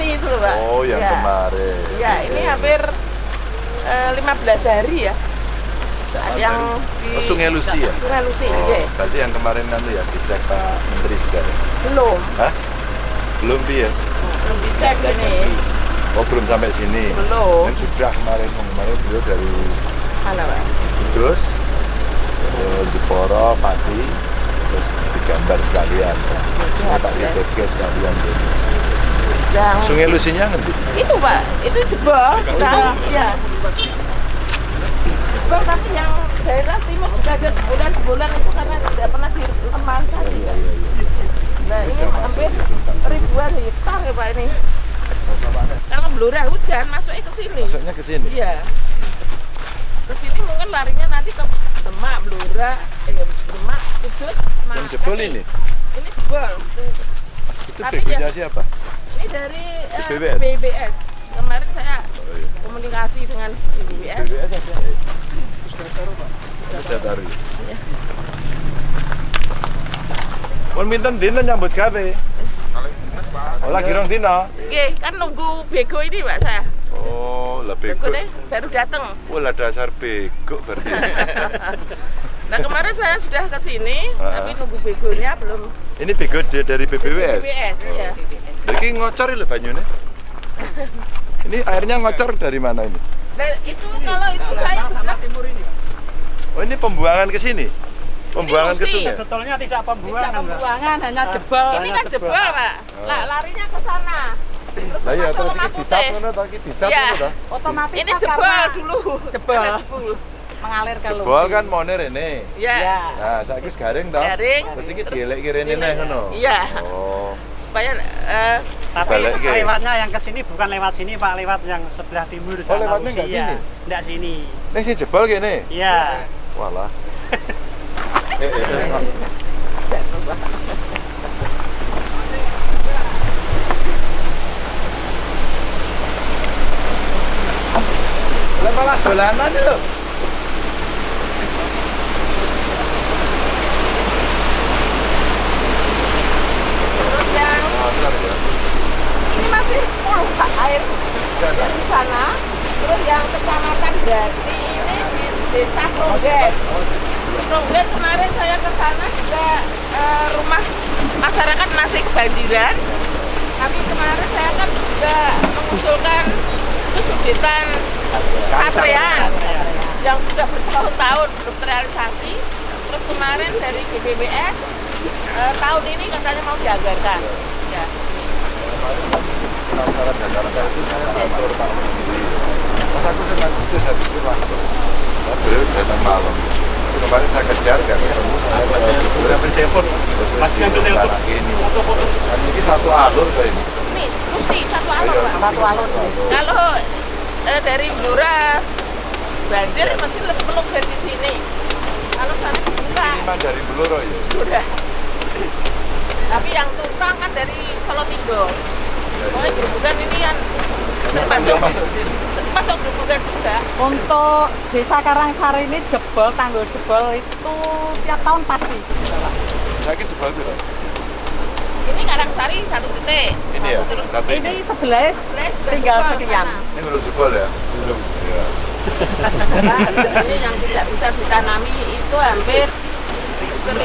dinormalisasi itu loh, Pak. Oh, yang Ya. kemarin. Iya, ini hampir eh, 15 hari ya. yang di Oh, Sungai Lucy ya? Sungai Lucy, Oh, iya. berarti yang kemarin nanti ya dicek Pak Menteri sudah ya? Belum. Hah? Belum ya? Belum dicek ini. Oh belum sampai sini. Belum. Kan sudah kemarin kemarin beliau dari Mana, Pak? Kudus, eh, Jeporo, Pati, terus digambar sekalian. ya. diteke sekalian. Yang Sungai Lusinya ngendi? itu, Pak. Itu jebol. Nah, ya. Jebol tapi yang daerah timur juga ada bulan-bulan itu karena tidak pernah diremalisasi. kan. Nah, ini hampir ribuan hektar ya, Pak ini. Kalau Blora hujan masuknya ke sini. Masuknya ke sini. Iya. Ke sini mungkin larinya nanti ke Demak, Blora, eh Demak, Kudus, Yang jebol ini? Ini jebol. Itu Tapi ya- siapa? Ini dari eh, BBS? BBS. Kemarin saya Oh, iya. komunikasi dengan BBS. BBS ada. Sudah taruh. Iya. Pun minten dino nyambut gawe. Oh, lagi rong dino. Oke, kan nunggu bego ini Pak saya. Oh, lah Bego bego. deh baru datang. Oh, lah dasar bego berarti. Nah kemarin saya sudah ke sini, Ah. tapi nunggu begonya belum. Ini bego dia dari BBWS. BBS ya. Lagi ngocor lho banyune. Ini airnya ngocor dari mana ini? Nah itu kalau itu saya sudah Oh, ini pembuangan ke sini. Pembuangan ke Musi. sungai. Sebetulnya tidak tidak pembuangan, Mbak. pembuangan, hanya jebol. Ini kan jebol Pak. Lah larinya ke sana. Lah iya masuk terus iki ngono iki Iya. ngono. Otomatis Ini jebol dulu. Jebol. Jebol. Mengalir ke Jebol kan mone rene. Ya. Ya. Nah, saiki wis garing to. Garing. Terus iki kene diles. neh ngono. Iya. Oh. Supaya eh, Tapi lewatnya yang ke sini bukan lewat sini, Pak, lewat yang sebelah timur sana. Oh, lewatnya nggak Usia. sini? Nggak sini. Ning sing jebol kene. Iya. Walah. Eh, eh, eh. Lah malah dolanan lho. terus yang ini Pak air di sana. Terus yang kecamatan Jati ini di desa Kronggen. Kronggen kemarin saya ke sana juga eh, rumah masyarakat masih kebanjiran. Tapi kemarin saya kan juga mengusulkan itu Satrean yang sudah bertahun-tahun belum terrealisasi. Terus kemarin dari BBBS eh, tahun ini katanya mau dianggarkan. Ya. Itu saya aku habis itu langsung. Nah, datang malam. Kemarin saya kejar kan saya ini. Kan satu alur satu alur. Kalau eh, dari Blora banjir sini. Kalau sana dari Bluro ya. Tapi yang tumpang kan dari Solo Tigo. Pokoknya gerobokan ini kan termasuk masuk sini. masuk gerobokan juga. Untuk desa Karangsari ini jebol, tanggul jebol itu tiap tahun pasti. Sakit jebol loh. Ini Karangsari satu titik. Ini ya. Terus Satu ini. Ini sebelah tinggal jebol sekian. sana. Ini belum jebol ya? Belum. Ya. Ini yang tidak bisa ditanami itu hampir 1.102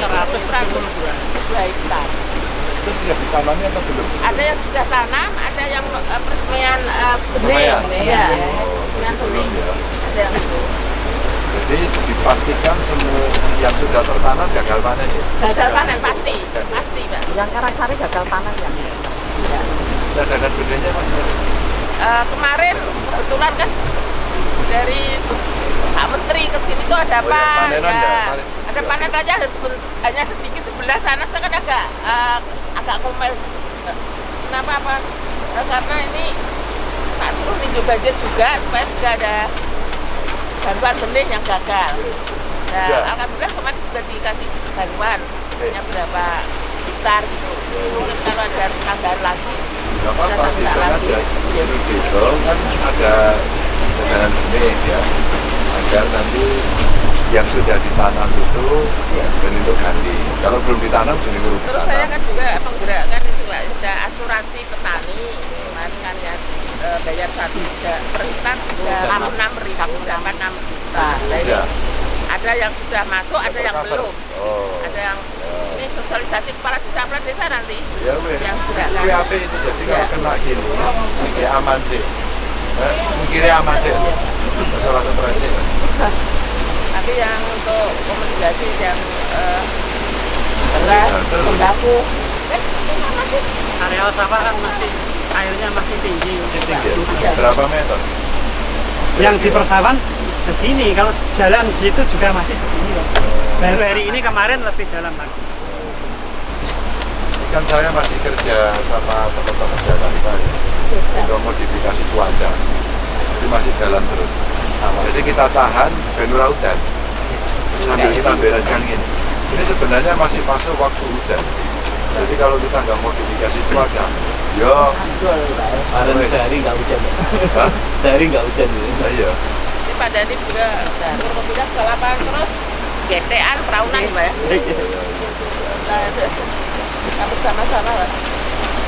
hektar. Terus sudah ditanami atau belum? Ada yang sudah tanam, ada yang uh, peresmian uh, benih. Ya, Oh, benih. ya. Ada yang itu. Jadi dipastikan semua yang sudah tertanam gagal panen ya? Gagal panen pasti, pasti, Pak. Yang Karangsari gagal panen ya. Ya. Cadangan benihnya masih ada? Uh, kemarin kebetulan kan dari Pak Menteri ke sini tuh ada Oh, ya, apa? panenan ya, panen. ada panen aja hanya sedikit sebelah sana saya kan agak uh, agak. Uh, Kenapa apa? Uh, karena ini tak suruh ninjau banjir juga supaya juga ada bantuan benih yang gagal. Nah, Ya. alhamdulillah kemarin sudah dikasih bantuan yang berapa hektar gitu. Mungkin kalau ada tambahan lagi, Gak apa-apa, tidak minta aja. kan ada cadangan benih ya, agar nanti yang sudah ditanam itu Iya. bentuk ganti. Kalau belum ditanam jadi belum Terus saya ditanam. kan juga menggerakkan itu Pak, ada asuransi petani kemarin kan ya eh, bayar satu juta per hektar sudah Enam. enam ribu dapat enam juta. Nah, ini Ya. ada yang sudah masuk, ada yang belum. Oh. Ada yang ini sosialisasi kepala desa kepala desa nanti Ya yang gerakkan. WAP itu jadi Ya. kalau kena gini, ya aman sih. Eh, Mikirnya aman sih. Masalah stres sih. Tapi yang untuk komunikasi yang eh, beras, terus. sembako. Eh, areal sawah kan masih airnya masih tinggi. Ya. Berapa meter? Yang di persawahan segini, kalau jalan di situ juga masih segini. Baru hari ini kemarin lebih dalam lagi. Kan saya masih kerja sama teman-teman jalan saya untuk modifikasi cuaca. Itu masih jalan terus. Jadi kita tahan benura hujan sambil kita bereskan ini. Ini sebenarnya masih masuk waktu hujan. Jadi kalau kita nggak modifikasi cuaca, yo, Kemarin sehari nggak hujan, sehari nggak hujan. ya. Nah, iya. ini Pak Dani juga turun pindah ke lapangan terus GTAN peraunan ya Pak ya. Nah, itu kita bersama-sama lah.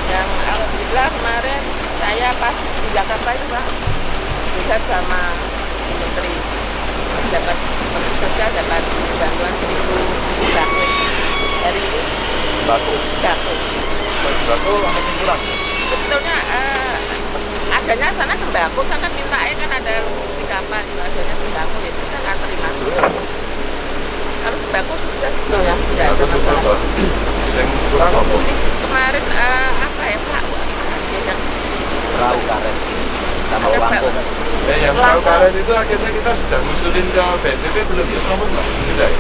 Yang alhamdulillah kemarin saya pas di Jakarta itu Pak, juga sama Menteri dapat Menteri Sosial dapat bantuan seribu sembako dari Batu, sembako. batu makin kurang. Sebetulnya eh, adanya sana sembako, saya kan minta kan ada logistik apa gitu, adanya sembako ya kita nggak terima. Kalau sembako sudah sebetulnya tidak ada masalah. betul. Yang kurang apa? Logistik kemarin eh, apa ya Pak? Yang Perahu karet sama Ada pelampung. Eh, yang perahu karet itu akhirnya kita sudah ngusulin ke BNPB belum ya? Belum, Pak. Sudah ya?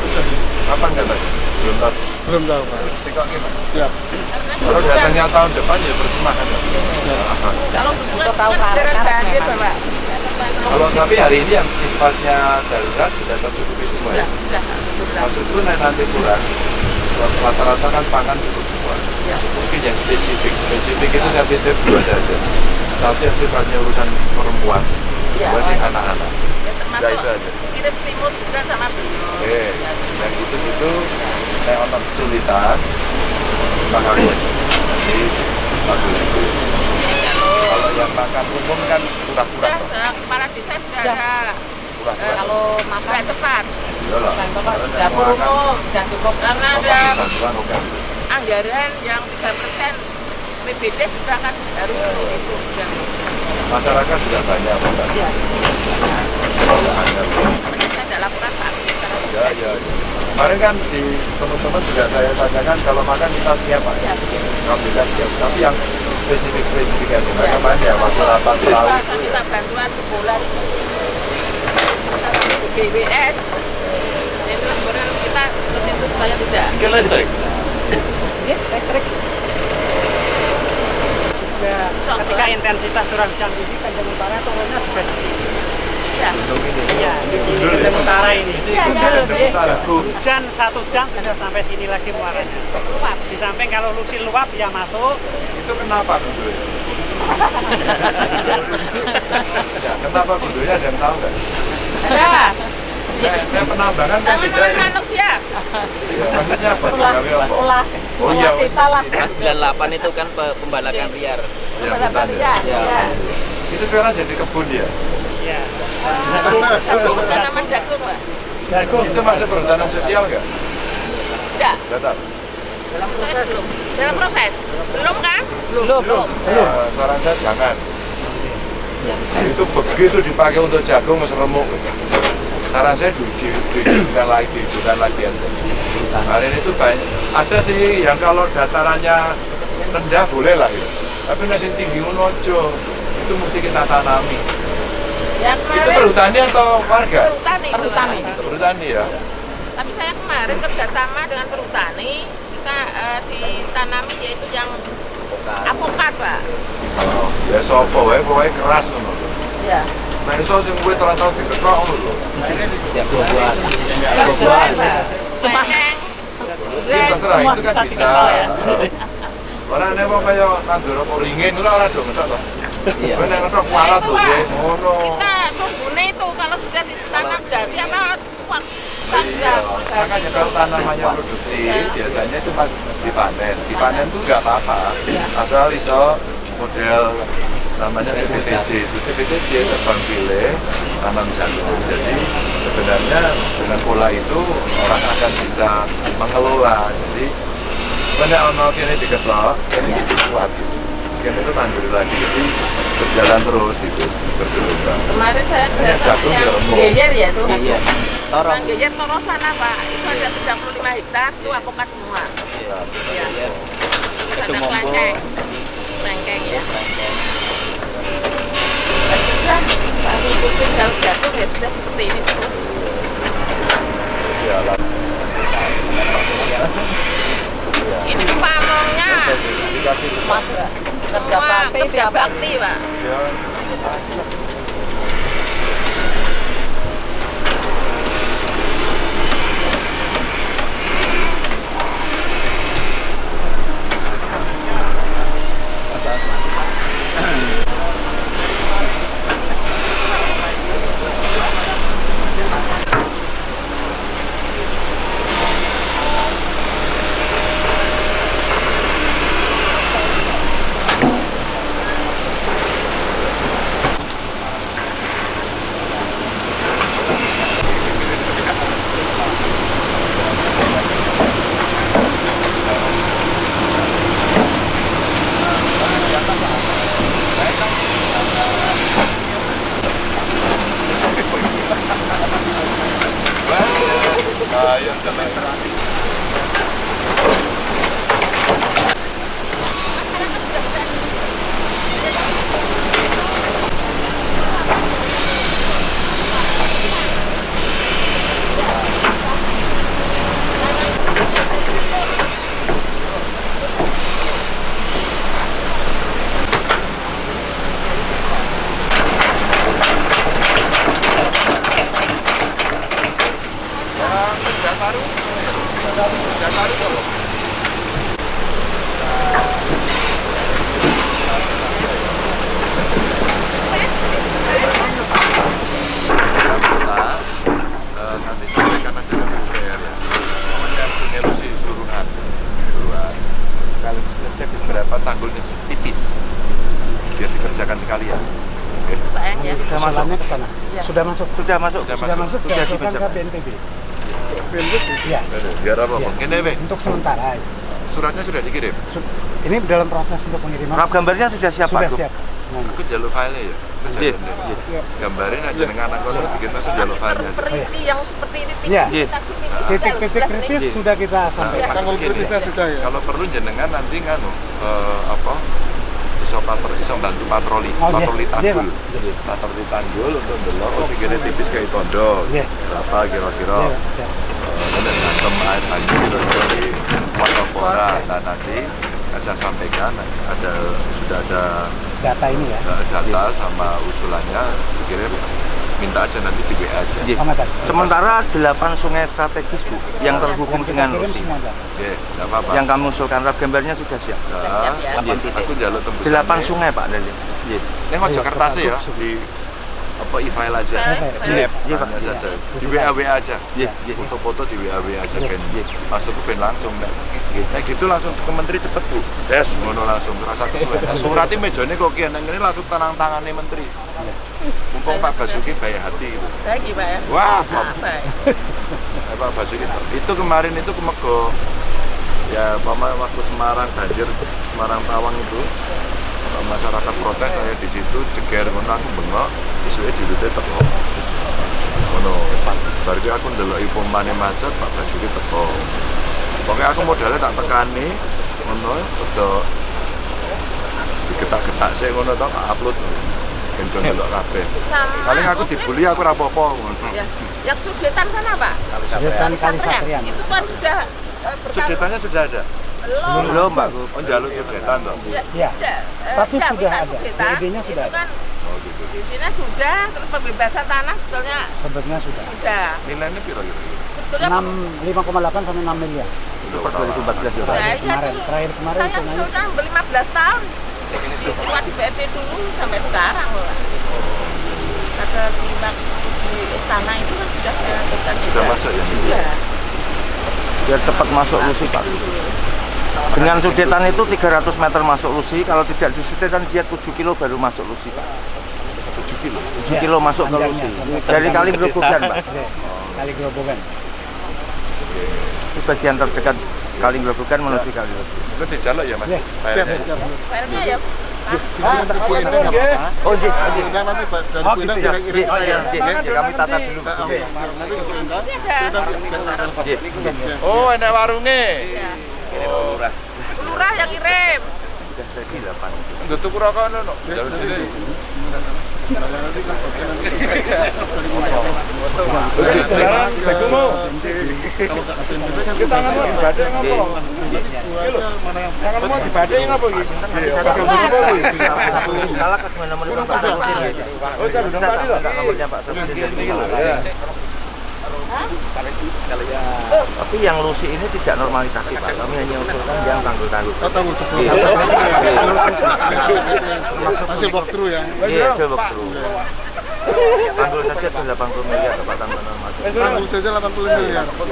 Kapan katanya? Belum tahu. Belum tahu, Pak. Tengok gimana? Siap. Kalau datangnya tahun depan ya percuma kan? ya? kalau Untuk tahu kan beneran banjir. Bapak. Kalau tapi hari ini yang sifatnya darurat sudah tercukupi semua ya. Sudah, sudah. Maksudku nanti kurang. Rata-rata kan pangan cukup semua. Ya. Mungkin yang spesifik, spesifik itu saya titip dua saja. Satu yang sifatnya urusan perempuan, Ya. dua sih anak-anak. Ya, termasuk Ya, itu aja. kirim stimul juga sama beliau. Oke, yang itu itu saya otak kesulitan, makanya nanti bagus itu. Kalau yang makan umum kan kurang-kurang, kepala desa sudah ada. Kurang-kurang. Kalau makan cepat. Iya dapur makan, umum sudah cukup. Karena ada anggaran yang 3 persen PBD sudah kan harus itu sudah. Masyarakat sudah banyak Pak. Ya. Sudah ada. Kita ada laporan Pak. Ya, ya, ya. Kemarin kan di teman-teman juga saya tanyakan kalau makan kita siap Pak. Ya, Kalau kita siap, tapi yang spesifik-spesifik aja. Ya. kemarin ya waktu rapat pelaut Kita itu ya. kita bantuan sebulan. BWS. Itu sebenarnya kita seperti itu supaya tidak. Mungkin listrik. Ini listrik. Juga ketika intensitas curah hujan tinggi, Tanjung Utara turunnya juga di sini. Ya. Ini. Iya, di Tanjung Utara ini. Iya, iya, iya. Utara. Hujan satu jam sudah sampai sini lagi muaranya. Luap. Di samping kalau lusil luap ya masuk, Itu kenapa gundulnya? ya, kenapa gundulnya ada yang tahu nggak? Ada. Nah, penambangan kan tidak Tangan ya. manusia. Iya, maksudnya apa? Apa? setelah, Oh iya, setelah kita lah. Pas 98 itu kan pe- pembalakan liar. Ya, Pada hutan ya. ya. Ya. Itu sekarang jadi kebun ya. ya Jagung, tanaman jagung, Pak. jagung. Itu masuk perhutanan sosial nggak? Tidak. Tahu. Dalam proses belum. Dalam proses. Belum kan? Belum, belum. Nah, saran saya jangan. Itu begitu dipakai untuk jagung mas remuk. Saran saya di, di, dihidupkan lagi, dihidupkan lagi aja. Hari ini tuh banyak. Ada sih yang kalau datarannya rendah boleh lah ya. Tapi nasi tinggi unojo itu mesti kita tanami. Yang Itu kemarin perhutani atau warga? perhutani. Perhutani. Perhutani ya. Tapi saya kemarin kerjasama dengan perhutani, kita eh, ditanami yaitu yang apokat, Pak. Oh, ya sopo wae pokoknya keras ngono. Ya. Nah, iso sing kuwi tau diketok ngono lho. Ya buah-buahan. Buah-buahan. Semangeng. Ya, terserah itu kan bisa ya. Orang nek mau kaya nandur apa ringin ora ora dong ngetok to. Iya. Kowe nek ngetok kualat Itu, Pak. Dek. ngono. Kita nunggunya itu kalau sudah ditanam jadi apa kuat Iya, makanya kalau tanamannya produktif biasanya cuma dipanen. Dipanen tuh nggak apa-apa, asal iso model namanya TPTJ itu TPTJ terbang pilih tanam jagung. Jadi sebenarnya dengan pola itu orang akan bisa mengelola. Jadi banyak ono kini diketok, kini isi kuat gitu. Itu nandur lagi, jadi berjalan terus gitu, bergelombang. Kemarin saya jagung yang ya. Geyer ya tuh. Iya. Torong. Yang Geyer Toro sana Pak, itu ada 35 hektar, itu apokat semua. Iya. Iya. Iya. Terus Itu ada monggo. kelengkeng, ya. Sudah, Pak ikutin kalau jatuh ya sudah seperti ini terus. Ya, lah. Ini pamongnya Kerja semua bakti kerja tiap bakti Pak. Ya, Ayo, kita eh, nanti sampaikan aja ke PUPR ya. Pokoknya sungai Lusi seluruhan. Seluruhan. Kalau kerja beberapa tanggulnya tipis. Biar dikerjakan sekalian. Oke. Pak Eng ya. Jalannya ke sana. Iya. Sudah masuk. Sudah masuk. Sudah Sudah masuk, Sudah usulkan dibaca. ke BNPB. BNPB? Iya. Aduh, Biar apa, Iya. Bang? Bang. Untuk sementara. Suratnya sudah dikirim. Su- Ini dalam proses untuk pengiriman. Rap gambarnya sudah siap Sudah siap. Aku jalur file ya. Iya. jalur deh. Gambarin aja dengan anak kono bikin aku jalur file aja. Perinci yang seperti ini Iya. kita Titik-titik sudah kritis sudah kita Nah, sampaikan. maksud gini, Kalau perlu jenengan nanti nganu eh, apa? Iso patro, iso bantu patroli, Oh, iya. patroli Iya, tanggul. Pak. Patroli tanggul untuk delok oh sing kene tipis kayak tondo. Iya. Berapa kira-kira? Iya. Eh, dan ngantem air banjir kira-kira di Watopora. Nah nanti saya sampaikan ada sudah ada Data ini ya. data sama usulannya dikirim minta aja nanti di WA aja. Iya. Amatan. Sementara 8 sungai strategis Bu yang terhubung dengan data. Oke, nggak apa-apa. Yang kamu usulkan rap gambarnya sudah siap. Nah, siap ya. aku- aku jalur tembusan. 8 sungai Pak dari. Iya. Ini mau Iya, kertasnya ya tetap di apa e-file aja. Iya. Iya, iya Pak. Tanya saja. Di WA WA aja. Foto-foto di WA WA aja kan. Masuk ke ben langsung nek. Nek gitu langsung ke menteri cepet Bu. Des ngono langsung rasa kesuwen. Nah, Suratnya mejane kok kian nang ngene langsung tanang tangane menteri. Mumpung Pak Basuki baik hati gitu. Baik ya, Pak ya. Wah, Ah, baik. Pak Basuki itu kemarin itu kemego ya pama waktu Semarang banjir Semarang Tawang itu masyarakat protes saya di situ ceger ngono aku bengok isuke dirute teko ngono baru ki aku ndelok pomane macet Pak Basuki teko pokoknya aku modalnya tak tekani ngono rada digetak-getak sih ngono tau tak upload ben kon ndelok kabeh paling aku dibully aku ora apa-apa ngono Ya. Yang Sudetan sana, Pak. Sudetan Kali Satria. Satrian. Itu kan sudah eh, berkali- Sudetannya sudah ada belum. Belum Pak Gub. oh jalur sudetan toh Ya, Iya. sudah, eh, Tapi sudah ada. DID-nya sudah ada. kan Oh gitu. Izinnya sudah, terus pembebasan tanah sebetulnya Sebetulnya sudah. sudah. Nilainya piro kira-kira? Sebetulnya 6 5,8 sampai 6 miliar. Itu per 2014 ya. Ya, iya Kemarin, terakhir kemarin saya sudah beli 15 tahun. Dibuat di BRT dulu sampai sekarang loh. Kata di, di istana itu kan sudah saya lakukan Sudah masuk ya? Iya. Biar cepat masuk Lucy Pak. Dengan sudetan itu 300 meter masuk Lucy, kalau tidak di sudetan dia 7 kilo baru masuk Lucy Pak. 7 kilo. 7 kilo masuk ke sampai Dari kali Grobogan Pak. Oke. Kali gerobokan. Itu bagian terdekat kali Grobogan menuju kali Lucy. Itu dijaluk ya Mas? Iya, Filenya? Filenya ya. Oh, Ji. Undang nanti Pak, dari Oh, Undang gitu ya. kirim saya. Kami tata dulu. Nanti. Oh, enak warungnya. Iya. Oh, lurah. Lurah yang kirim. Sudah jadi 8 itu. Nggak tuku rokok no, no. Jalur sini. kan Sekarang aku mau. kan Kita tangan mau dibadai Ji. ngapa? Tangan mau dibadai ngapa iki? Kalah ke mana mana Pak Samsudin. Oh, saya udah tadi loh. Nomornya Pak Samsudin dari Kalah. Ya. Tapi yang Lucy ini tidak normalisasi Pak. Kami hanya usulkan yang tanggul-tanggul. Oh, tanggung jawab. Iya. Masih walkthrough ya. Iya, coba bro. Tanggul saja tuh 80 miliar Pak tanggul normal. Tanggung saja 80 miliar. Oh,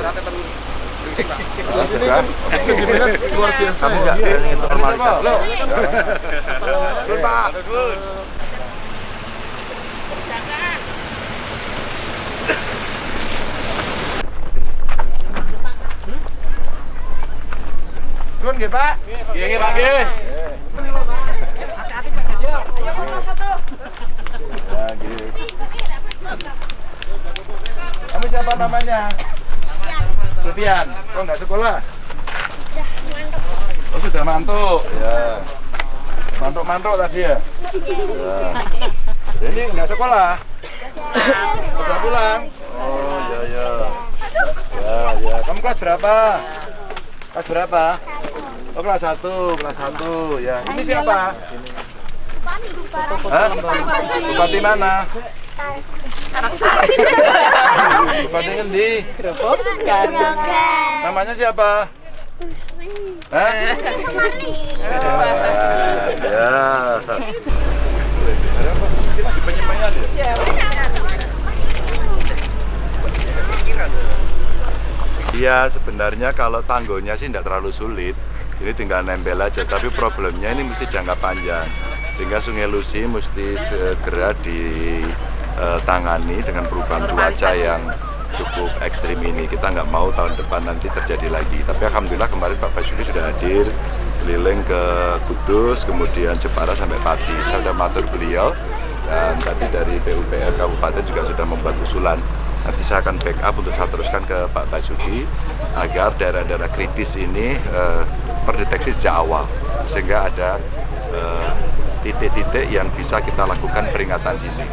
sudah. Sentimennya luar biasa Kamu ya. nggak berani untuk normalisasi. Loh. Pak. Sun nggih, Pak. Iya, nggih, Pak, nggih. Ya, nggih. Kamu siapa namanya? Sofian. Kok nggak sekolah? Oh, sudah mantuk. Ya. Mantuk-mantuk tadi ya? Ya. Ini nggak sekolah? Udah pulang? Oh, iya, iya. Ya, ya. Kamu kelas berapa? Kelas berapa? Oh, kelas 1, kelas 1. Ya. Ini siapa? Hah? Bupati mana? Bupati ngendi? Namanya siapa? Hah? Ya. Di penyemaian ya? Iya sebenarnya kalau tanggulnya sih tidak terlalu sulit ini tinggal nempel aja tapi problemnya ini mesti jangka panjang. Sehingga Sungai Lusi mesti segera ditangani dengan perubahan cuaca yang cukup ekstrim ini. Kita nggak mau tahun depan nanti terjadi lagi. Tapi Alhamdulillah kemarin Pak Basuki sudah hadir keliling ke Kudus kemudian Jepara sampai Pati. Saya sudah matur beliau dan tadi dari PUPR Kabupaten juga sudah membuat usulan. Nanti saya akan backup untuk saya teruskan ke Pak Basuki agar daerah-daerah kritis ini eh, terdeteksi sejak awal sehingga ada eh, titik-titik yang bisa kita lakukan peringatan dini.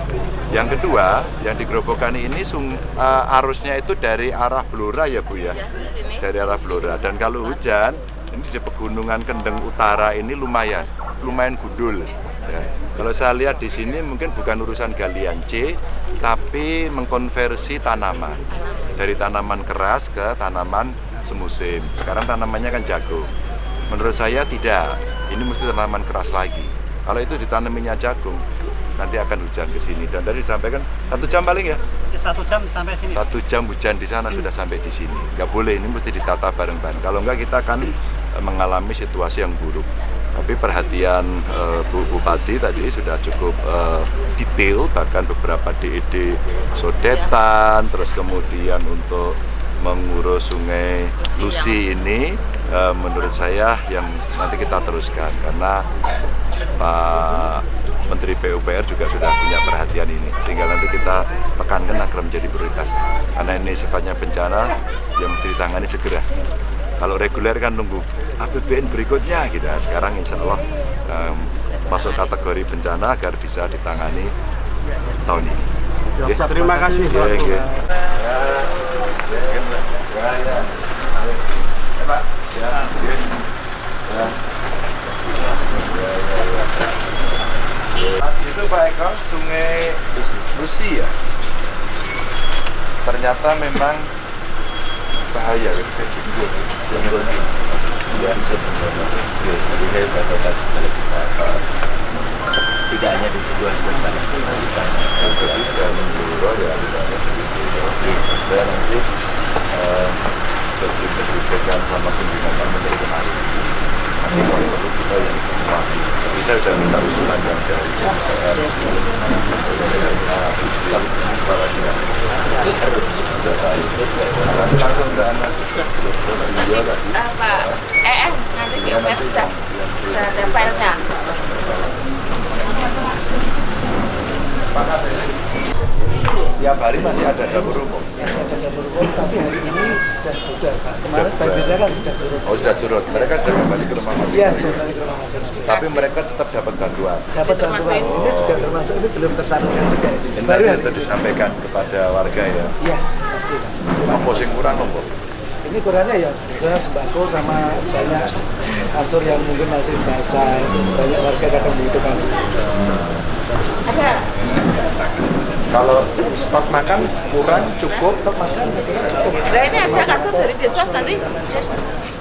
Yang kedua, yang di Grobogan ini sung, eh, arusnya itu dari arah Blora ya Bu ya, Ya, sini. dari arah Blora. Dan kalau hujan, ini di pegunungan Kendeng Utara ini lumayan, lumayan gundul. Ya. Kalau saya lihat di sini mungkin bukan urusan galian C, tapi mengkonversi tanaman dari tanaman keras ke tanaman semusim. Sekarang tanamannya kan jagung. Menurut saya tidak. Ini mesti tanaman keras lagi. Kalau itu ditanam minyak jagung, nanti akan hujan ke sini. Dan tadi disampaikan satu jam paling ya, Satu jam sampai sini. satu jam hujan di sana sudah sampai di sini. Nggak boleh, ini mesti ditata bareng-bareng. Kalau nggak kita akan eh, mengalami situasi yang buruk. Tapi perhatian eh, Bu Bupati tadi sudah cukup eh, detail, bahkan beberapa DED sodetan, terus kemudian untuk mengurus sungai Lusi ini eh, menurut saya yang nanti kita teruskan karena Pak Menteri PUPR juga sudah punya perhatian ini. Tinggal nanti kita tekankan agar menjadi prioritas. Karena ini sifatnya bencana yang mesti ditangani segera. Kalau reguler kan nunggu APBN berikutnya gitu. Nah, sekarang insya Allah em, masuk kategori bencana agar bisa ditangani tahun ini. Oke. Terima kasih. Siap. Itu Pak Eko, sungai Lucy ya ternyata memang bahaya gitu ya tidak hanya di sebuah sebuah jadi sudah menyeluruh ya saya nanti eh, berdiskusikan sama pimpinan kami dari kemarin nanti kalau perlu kita yang mewakili sudah minta usulan dari DPR usulan sudah baik nanti langsung ke anak iya tadi Apa? Eh, nanti DPR sudah sudah ada filenya. tiap hari masih ada dapur umum masih ada dapur umum tapi hari ini sudah sudah Pak. Kemarin Sudah. banjirnya kan sudah surut. oh sudah surut mereka sudah kembali ke rumah Iya, masing-masing sudah balik ke rumah masing-masing. Tapi mereka tetap dapat bantuan Dapat bantuan. ini. Ini juga termasuk ini belum tersalurkan juga. ini. Baru tadi hari itu ini. disampaikan kepada warga ya Iya, pasti apa sing kurang apa Ini kurangnya ya misalnya sembako sama banyak kasur yang mungkin masih basah. Banyak warga kadang membutuhkan. Ada kalau stok makan kurang cukup Untuk makan cukup. Nah ini ada kasur dari Dinsos nanti.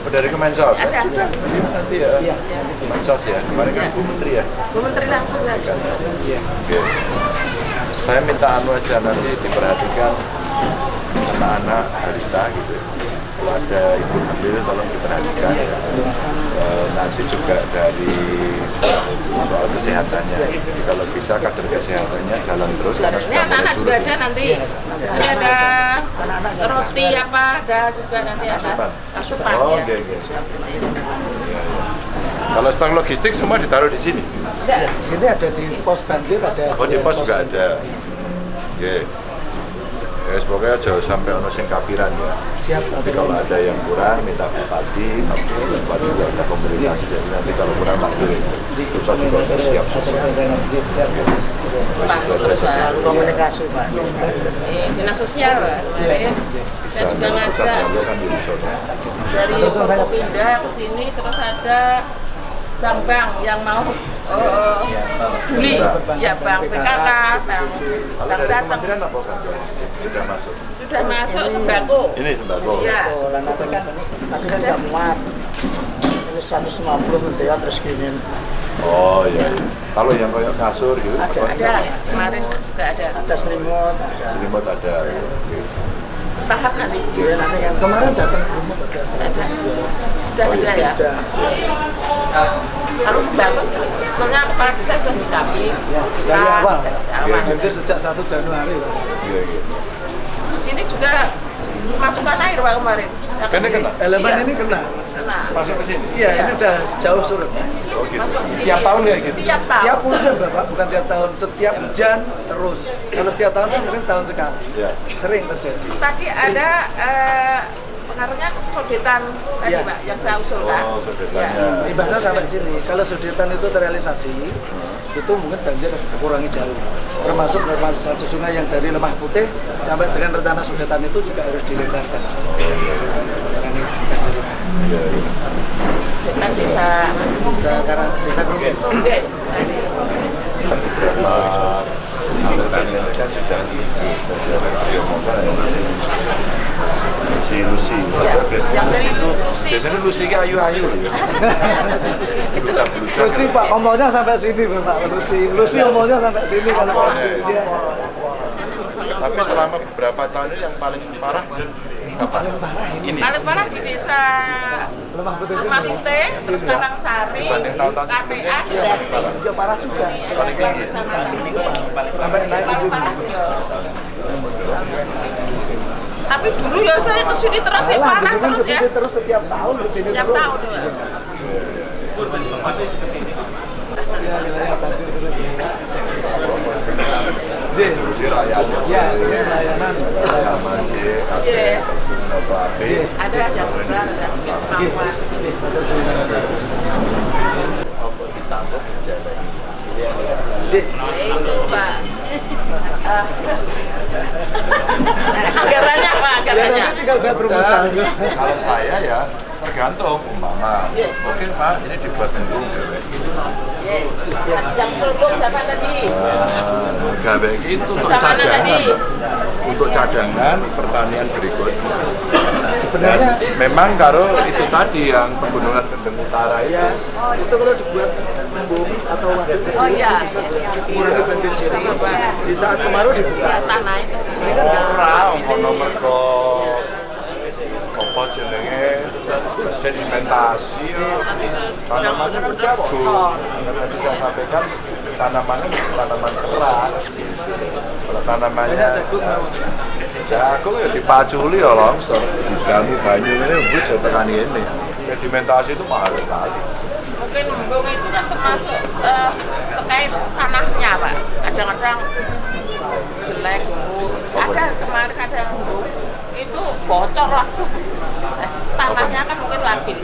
Oh, dari Kemensos Ada. nanti ya Iya. Kemensos ya kemarin kan Bu Menteri ya Bu Menteri langsung aja. Iya. Oke. saya minta anu aja nanti diperhatikan anak-anak balita gitu kalau ada ibu hamil tolong diperhatikan ya. Eh, nanti juga dari soal kesehatannya jadi kalau bisa kader kesehatannya jalan terus Ini anak-anak juga ada nanti. Nanti ada roti apa, ada juga nanti ada Asupan. asupan oh ya. Iya, iya. kalau stok logistik semua ditaruh di sini Di sini ada di pos banjir ada. Oh di pos juga ada. Oke. Ya, pokoknya jauh sampai ono sing kapiran ya. Siap. Nanti kalau ada yang kurang minta bupati, bupati juga ada komunikasi jadi nanti kalau kurang manggil susah juga harus siap susah. Siap. Pak, Iya. Komunikasi Pak. eh, dinas sosial Pak. Saya juga ngajak kan dari Forkopimda ke sini terus ada bank-bank yang mau eh, peduli ya bank PKK, bank bank Jateng kan? Sudah masuk. sudah masuk sembako. Ini sembako. Iya. Nanti kan nanti kan nggak muat. Ini 150 menteri terus gini. Oh iya. iya. Kalau yang kayak kasur gitu, apa? Ada kemarin juga ada Ada selimut. selimut ada. tahap nanti. Iya nanti yang kemarin datang selimut ada. Ada. Sudah ada ya. Ada. Kalau sembako sebetulnya kepala desa sudah dikami. Ya, dari awal. awal. Banjir sejak 1 Januari Pak. Iya iya. Di sini juga masukkan air Pak kemarin. Ya, ini ke sini. kena? Elemen Iya, ini kena. kena. Masuk ke sini. Iya, ini udah jauh surut. Oh gitu. Tiap tahun kayak gitu. Tiap tahun. Tiap musim Bapak, bukan tiap tahun. Setiap hujan terus. Kalau tiap tahun kan mungkin setahun sekali. Ya. Sering terjadi. Tadi ada eh, pengaruhnya sodetan tadi Iya. Pak yang saya usulkan. Oh, sodetannya. Iya. Ibaratnya sampai sini. Kalau sudetan itu terrealisasi, itu mungkin banjir kurangi jauh. Termasuk normalisasi sungai yang dari lemah putih sampai dengan rencana sudetan itu juga harus dilebarkan. Iya, iya. Desa Bisa karena desa. Oke. Si Lucy Ya, biasanya Lucy itu biasanya Lucy kayak ayu-ayu Beludak, beludak. Lucy Pak, ngomongnya sampai sini Pak Lucy. Lucy ngomongnya sampai sini kalau. Iya. tapi selama beberapa tahun ini yang paling parah Itu paling parah ini. ini Paling parah di desa Lemah putih. Lemah Putih, terus Karang Sari, KPA. Ya parah juga. paling tinggi Sampai naik ke paling sini. Tapi dulu ya saya ke sini terus ya parah kan terus ya. ke sini terus setiap tahun ke sini Tiap terus. tahun ya. Ya, wilayah banjir terus. J. Ya, ini pelayanan. J Iya. Ada yang besar, ada yang kemampuan. J. Ada J. Itu Pak. Eh, anggarannya Pak, Ya anggarannya. nanti tinggal buat rumusan. kalau saya ya tergantung umpama. Iya. Oke Pak, ini dibuat bendung gawe. Ya, yang selubung siapa tadi? Nah, gawe itu untuk cadangan. tadi? Untuk cadangan pertanian berikutnya. Sebenarnya memang karo itu tadi yang pegunungan Kendeng Utara itu. ya itu kalau dibuat embung atau waduk kecil Oh, iya. bisa mengurangi banjir sini. Di saat kemarau dibuka. Tanah itu. Ini kan nggak Ora ono mergo apa jenenge? Sedimentasi tanamannya itu jago. Karena bisa sampaikan tanamannya tanaman keras. Kalau tanamannya banyak jagung jagung ya dipaculi ya longsor. Didamu banyu ini bus ya tekan ini. Sedimentasi itu mahal sekali Mungkin embung itu kan termasuk eh, terkait tanahnya, Pak. Kadang-kadang jelek, embung. Ada kemarin ada embung itu bocor langsung. Eh, tanahnya kan mungkin labil.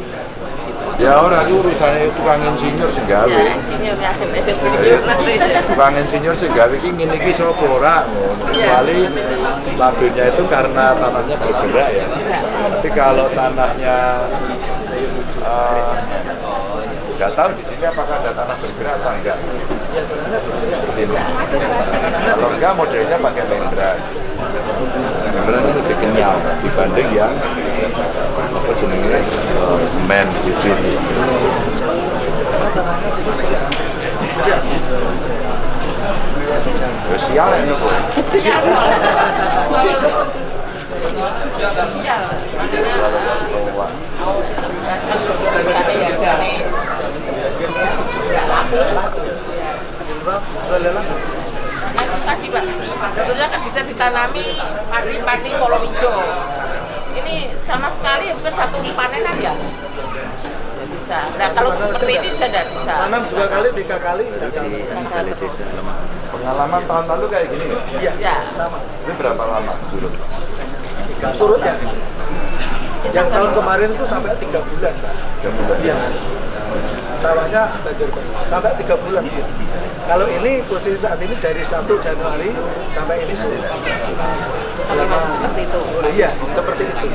ya orang itu urusannya tukang insinyur sing gawe Ya, insinyur ya. Tukang insinyur sing gawe iki ngene iki sapa ora ngono. Kecuali labilnya itu karena tanahnya bergerak ya. Tapi kalau tanahnya eh, nggak tahu di sini apakah ada tanah bergerak atau enggak. Di sini. Kalau enggak modelnya pakai membran. Membran itu lebih kenyal dibanding yang apa eh, semen di sini. Sial ini kok. Sial. Sana ya itu tadi Pak, sebetulnya kan bisa ditanami padi-padi kolom hijau. Ini sama sekali bukan satu panenan ya? Bisa. Nah kalau seperti ini tidak bisa. Tanam dua kali, tiga kali, nggak tahu. Pengalaman tahun lalu kayak gini ya? Iya, Ya. sama. Ini berapa lama surut? Surut ya. Yang tahun kemarin itu sampai tiga bulan, Pak. Tiga bulan. Iya. Sawahnya banjir terus sampai tiga bulan. Kalau ini posisi saat ini dari 1 Januari sampai ini surut. Selama Seperti itu. Iya, seperti itu.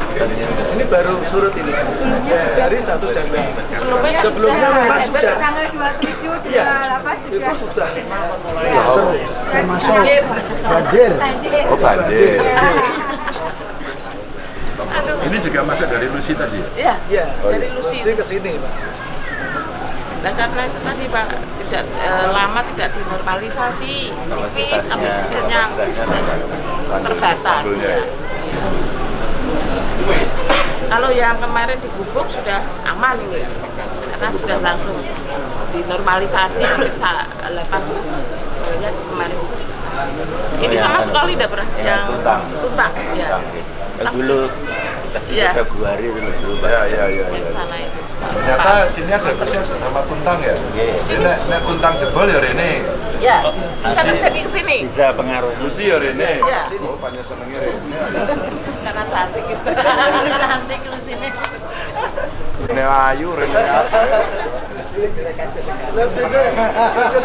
Ini baru surut ini. Dari 1 Januari. Sebelumnya, Sebelumnya memang sudah. tanggal 27 Iya, 28 juga itu sudah Banjir. banjir. banjir. Oh banjir. Aduh. Ini juga masuk dari Lucy tadi ya? Iya. Iya, Dari Lucy. Lucy ke sini, Pak. Nah karena itu tadi Pak tidak eh, lama tidak dinormalisasi, tipis kapasitasnya terbatas ya. Kalau yang kemarin di Gubuk sudah aman ini, karena sudah langsung dinormalisasi periksa 8 miliar kemarin. Ini sama sekali tidak pernah yang tuntang, ya. dulu Iya. Februari dulu dulu Ya, ya, ya. Yang ya. sana itu. Ternyata sini ada kerja sama tuntang ya? Iya. Jadi nek, nek tuntang jebol ya Rene. Ya, bisa terjadi ke sini. bisa pengaruh Lucy ya Rene. Iya. Oh, banyak senengnya Rene. Karena cantik gitu. cantik lu sini Rene Ayu, Rene apa ya?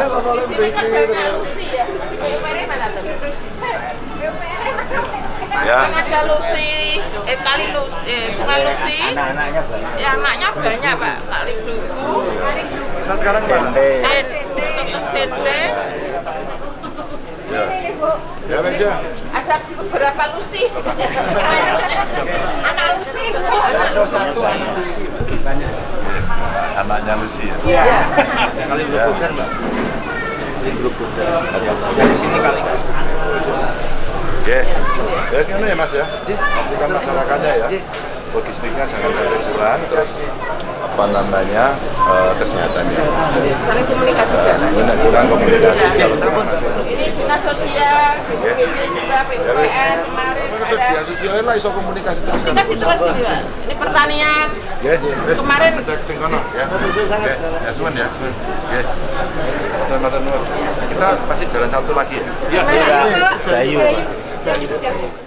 Ngomongin Di sini kan begini. banyak Lucy ya. Di BUMR mana tuh? Ya. Kan ada Lucy, eh kali Lucy, eh, sungai Lucy. anak-anaknya banyak Ya anaknya banyak pak, kali Dugu, Nah sekarang mana? Tetap Sense, Ya. Ya, Mas ya. ada beberapa Lucy. Anak Lucy. Ada satu anak Lucy, banyak. Anaknya Lucy ya. Iya. kali kan mbak dari sini kali kan. Ya, sini ya Mas ya. Pastikan masyarakatnya ya. Logistiknya jangan sampai kurang. Terus apa namanya eh, kesehatannya. Saling komunikasi juga. Kurang komunikasi. Ya. Ini dinas sosial, juga, PUPR kemarin Terus ada dia sosialnya lah iso komunikasi terus kan. komunikasi terus ini pertanian, Ya, wis Kemarin- cek sing kono ya. Ya ya. Kita pasti jalan satu lagi ya. Bayu. ってあげる。